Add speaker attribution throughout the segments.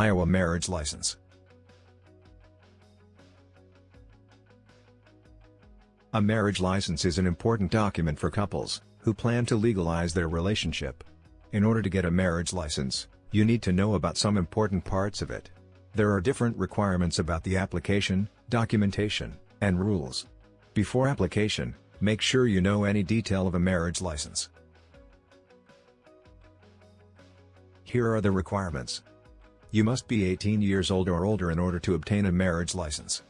Speaker 1: Iowa Marriage License A marriage license is an important document for couples who plan to legalize their relationship. In order to get a marriage license, you need to know about some important parts of it. There are different requirements about the application, documentation, and rules. Before application, make sure you know any detail of a marriage license. Here are the requirements. You must be 18 years old or older in order to obtain a marriage license.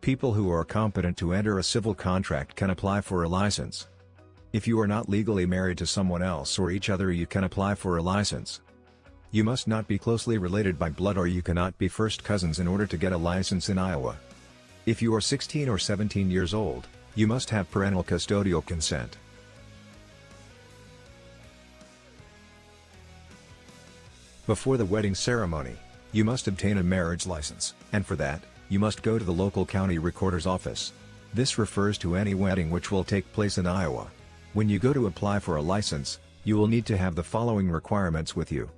Speaker 1: People who are competent to enter a civil contract can apply for a license. If you are not legally married to someone else or each other you can apply for a license. You must not be closely related by blood or you cannot be first cousins in order to get a license in Iowa. If you are 16 or 17 years old, you must have parental custodial consent. Before the wedding ceremony, you must obtain a marriage license, and for that, you must go to the local county recorder's office. This refers to any wedding which will take place in Iowa. When you go to apply for a license, you will need to have the following requirements with you.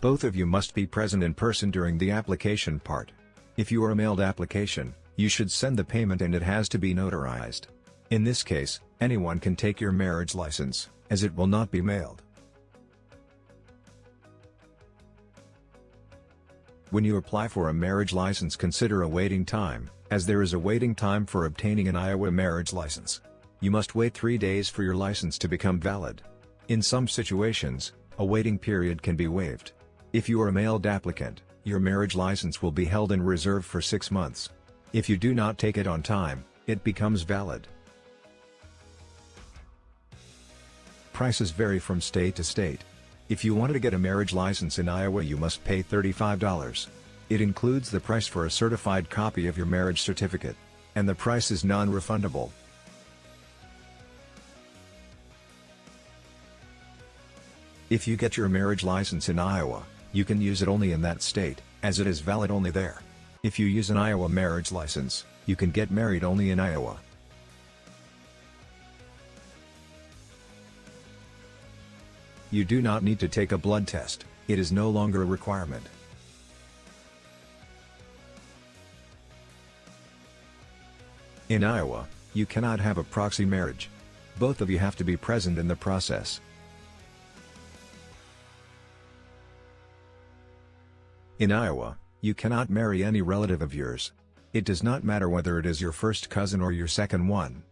Speaker 1: Both of you must be present in person during the application part. If you are a mailed application, you should send the payment and it has to be notarized. In this case, anyone can take your marriage license, as it will not be mailed. When you apply for a marriage license consider a waiting time, as there is a waiting time for obtaining an Iowa marriage license. You must wait three days for your license to become valid. In some situations, a waiting period can be waived. If you are a mailed applicant, your marriage license will be held in reserve for six months. If you do not take it on time, it becomes valid. Prices vary from state to state. If you want to get a marriage license in Iowa you must pay $35. It includes the price for a certified copy of your marriage certificate. And the price is non-refundable. If you get your marriage license in Iowa, you can use it only in that state, as it is valid only there. If you use an Iowa marriage license, you can get married only in Iowa. You do not need to take a blood test, it is no longer a requirement. In Iowa, you cannot have a proxy marriage. Both of you have to be present in the process. In Iowa, you cannot marry any relative of yours. It does not matter whether it is your first cousin or your second one.